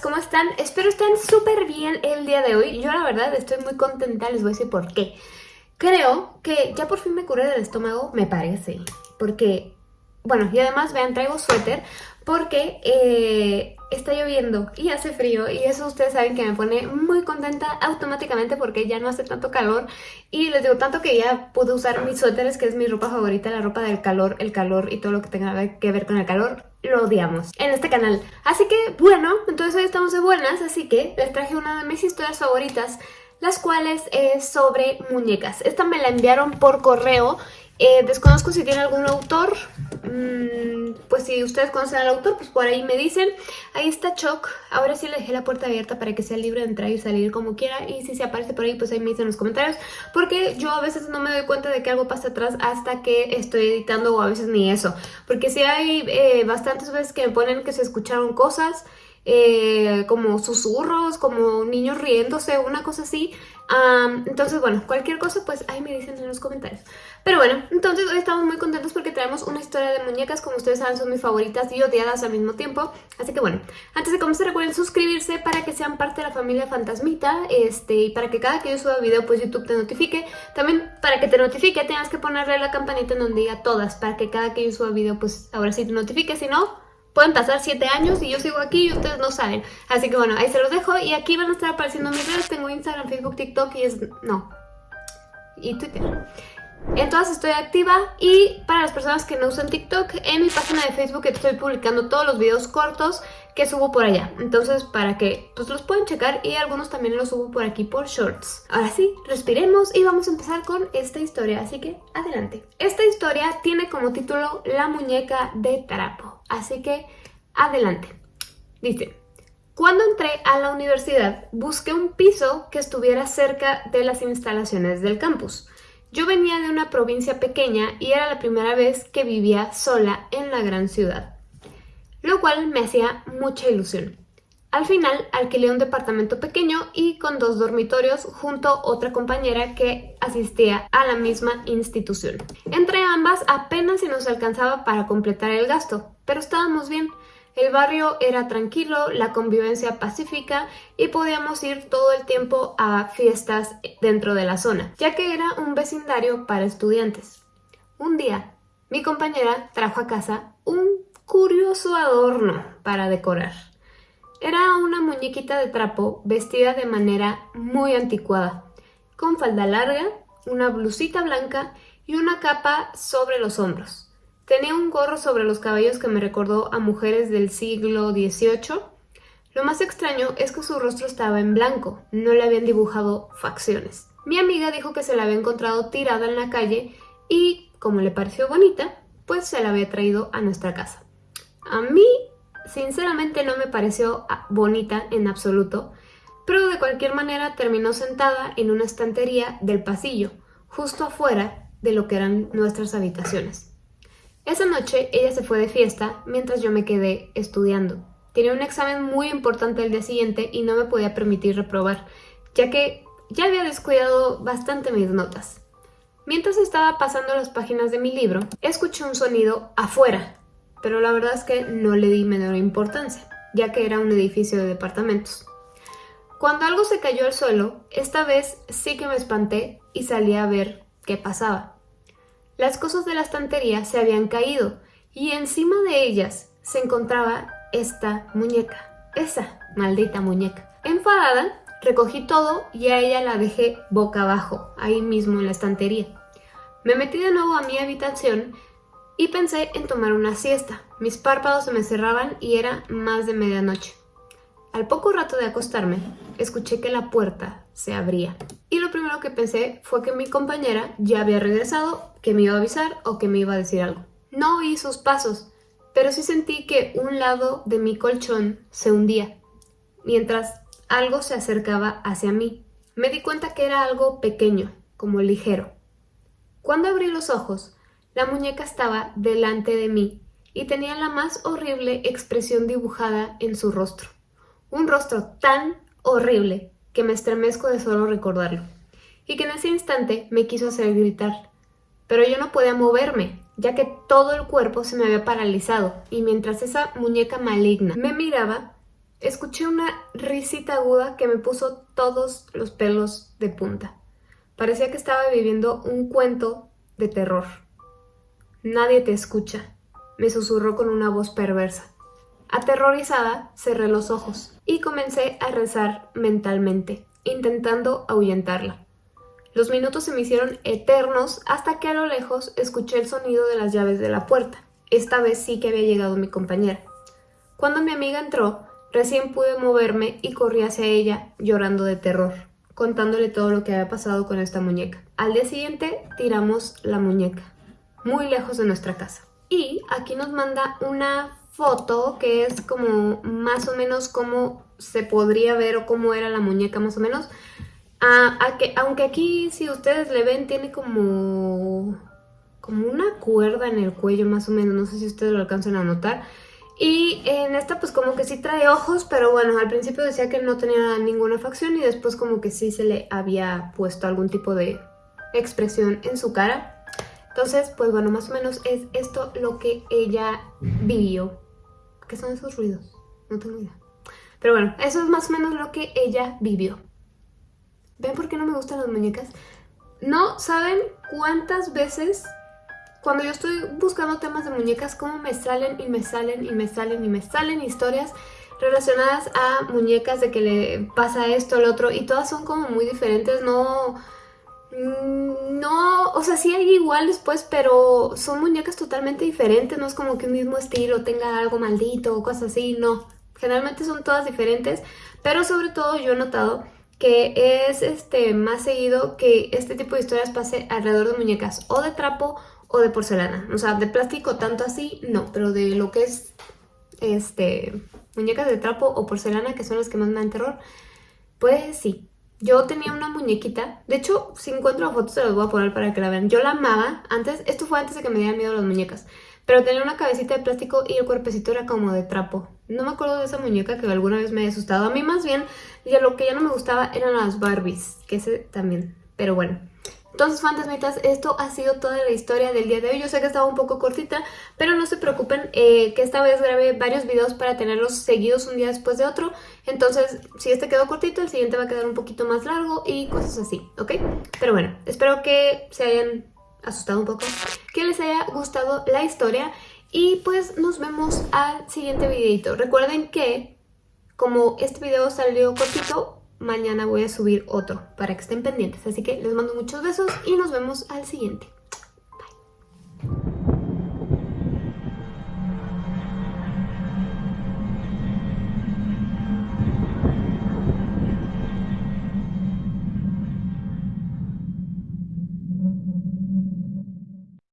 ¿cómo están? Espero estén súper bien el día de hoy. Yo la verdad estoy muy contenta, les voy a decir por qué. Creo que ya por fin me curé del estómago, me parece. Porque, bueno, y además vean, traigo suéter porque eh, está lloviendo y hace frío y eso ustedes saben que me pone muy contenta automáticamente porque ya no hace tanto calor y les digo tanto que ya puedo usar mis suéteres que es mi ropa favorita, la ropa del calor, el calor y todo lo que tenga que ver con el calor lo odiamos en este canal. Así que bueno, entonces hoy estamos de buenas, así que les traje una de mis historias favoritas las cuales es sobre muñecas. Esta me la enviaron por correo eh, desconozco si tiene algún autor, pues si ustedes conocen al autor, pues por ahí me dicen. Ahí está Choc, ahora sí le dejé la puerta abierta para que sea libre de entrar y salir como quiera. Y si se aparece por ahí, pues ahí me dicen en los comentarios. Porque yo a veces no me doy cuenta de que algo pasa atrás hasta que estoy editando o a veces ni eso. Porque si hay eh, bastantes veces que me ponen que se escucharon cosas... Eh, como susurros, como niños riéndose, una cosa así. Entonces, bueno, cualquier cosa, pues ahí me dicen en los comentarios. Pero bueno, entonces hoy estamos muy contentos porque traemos una historia de muñecas, como ustedes saben son mis favoritas y odiadas al mismo tiempo. Así que bueno, antes de comenzar recuerden suscribirse para que sean parte de la familia Fantasmita este, y para que cada que yo suba video pues YouTube te notifique. También para que te notifique tengas que ponerle la campanita en donde diga todas para que cada que yo suba video pues ahora sí te notifique, si no Pueden pasar 7 años y yo sigo aquí y ustedes no saben. Así que bueno, ahí se los dejo. Y aquí van a estar apareciendo mis redes. Tengo Instagram, Facebook, TikTok y es... no. Y Twitter. En todas estoy activa y para las personas que no usan TikTok, en mi página de Facebook estoy publicando todos los videos cortos que subo por allá. Entonces, para que pues, los puedan checar y algunos también los subo por aquí por shorts. Ahora sí, respiremos y vamos a empezar con esta historia, así que adelante. Esta historia tiene como título La muñeca de trapo, así que adelante. Dice... Cuando entré a la universidad, busqué un piso que estuviera cerca de las instalaciones del campus. Yo venía de una provincia pequeña y era la primera vez que vivía sola en la gran ciudad, lo cual me hacía mucha ilusión. Al final alquilé un departamento pequeño y con dos dormitorios junto a otra compañera que asistía a la misma institución. Entre ambas apenas si nos alcanzaba para completar el gasto, pero estábamos bien. El barrio era tranquilo, la convivencia pacífica y podíamos ir todo el tiempo a fiestas dentro de la zona, ya que era un vecindario para estudiantes. Un día, mi compañera trajo a casa curioso adorno para decorar. Era una muñequita de trapo vestida de manera muy anticuada, con falda larga, una blusita blanca y una capa sobre los hombros. Tenía un gorro sobre los cabellos que me recordó a mujeres del siglo XVIII. Lo más extraño es que su rostro estaba en blanco, no le habían dibujado facciones. Mi amiga dijo que se la había encontrado tirada en la calle y, como le pareció bonita, pues se la había traído a nuestra casa. A mí, sinceramente, no me pareció ah, bonita en absoluto, pero de cualquier manera terminó sentada en una estantería del pasillo, justo afuera de lo que eran nuestras habitaciones. Esa noche ella se fue de fiesta mientras yo me quedé estudiando. Tenía un examen muy importante el día siguiente y no me podía permitir reprobar, ya que ya había descuidado bastante mis notas. Mientras estaba pasando las páginas de mi libro, escuché un sonido afuera, pero la verdad es que no le di menor importancia, ya que era un edificio de departamentos. Cuando algo se cayó al suelo, esta vez sí que me espanté y salí a ver qué pasaba. Las cosas de la estantería se habían caído y encima de ellas se encontraba esta muñeca, esa maldita muñeca. Enfadada, recogí todo y a ella la dejé boca abajo, ahí mismo en la estantería. Me metí de nuevo a mi habitación y pensé en tomar una siesta. Mis párpados se me cerraban y era más de medianoche. Al poco rato de acostarme, escuché que la puerta se abría. Y lo primero que pensé fue que mi compañera ya había regresado, que me iba a avisar o que me iba a decir algo. No oí sus pasos, pero sí sentí que un lado de mi colchón se hundía, mientras algo se acercaba hacia mí. Me di cuenta que era algo pequeño, como ligero. Cuando abrí los ojos, la muñeca estaba delante de mí y tenía la más horrible expresión dibujada en su rostro. Un rostro tan horrible que me estremezco de solo recordarlo, y que en ese instante me quiso hacer gritar. Pero yo no podía moverme, ya que todo el cuerpo se me había paralizado, y mientras esa muñeca maligna me miraba, escuché una risita aguda que me puso todos los pelos de punta. Parecía que estaba viviendo un cuento de terror. Nadie te escucha, me susurró con una voz perversa. Aterrorizada, cerré los ojos y comencé a rezar mentalmente, intentando ahuyentarla. Los minutos se me hicieron eternos hasta que a lo lejos escuché el sonido de las llaves de la puerta. Esta vez sí que había llegado mi compañera. Cuando mi amiga entró, recién pude moverme y corrí hacia ella llorando de terror, contándole todo lo que había pasado con esta muñeca. Al día siguiente tiramos la muñeca, muy lejos de nuestra casa. Y aquí nos manda una foto que es como más o menos cómo se podría ver o cómo era la muñeca más o menos. Ah, aunque aquí si ustedes le ven tiene como, como una cuerda en el cuello más o menos, no sé si ustedes lo alcanzan a notar. Y en esta pues como que sí trae ojos, pero bueno, al principio decía que no tenía ninguna facción y después como que sí se le había puesto algún tipo de expresión en su cara. Entonces, pues bueno, más o menos es esto lo que ella vivió ¿Qué son esos ruidos? No tengo idea. Pero bueno, eso es más o menos lo que ella vivió. ¿Ven por qué no me gustan las muñecas? No saben cuántas veces cuando yo estoy buscando temas de muñecas, cómo me salen y me salen y me salen y me salen historias relacionadas a muñecas de que le pasa esto, al otro, y todas son como muy diferentes, no no, o sea, sí hay iguales pues, pero son muñecas totalmente diferentes, no es como que un mismo estilo tenga algo maldito o cosas así, no. Generalmente son todas diferentes, pero sobre todo yo he notado que es este más seguido que este tipo de historias pase alrededor de muñecas o de trapo o de porcelana. O sea, de plástico tanto así, no, pero de lo que es este muñecas de trapo o porcelana, que son las que más me dan terror, pues sí. Yo tenía una muñequita, de hecho, si encuentro fotos se las voy a poner para que la vean. Yo la amaba, antes, esto fue antes de que me dieran miedo las muñecas, pero tenía una cabecita de plástico y el cuerpecito era como de trapo. No me acuerdo de esa muñeca que alguna vez me haya asustado. A mí más bien, ya lo que ya no me gustaba eran las Barbies, que ese también, pero bueno. Entonces, fantasmitas, esto ha sido toda la historia del día de hoy. Yo sé que estaba un poco cortita, pero no se preocupen eh, que esta vez grabé varios videos para tenerlos seguidos un día después de otro. Entonces, si este quedó cortito, el siguiente va a quedar un poquito más largo y cosas así, ¿ok? Pero bueno, espero que se hayan asustado un poco, que les haya gustado la historia y pues nos vemos al siguiente videito. Recuerden que como este video salió cortito, mañana voy a subir otro para que estén pendientes. Así que les mando muchos besos y nos vemos al siguiente.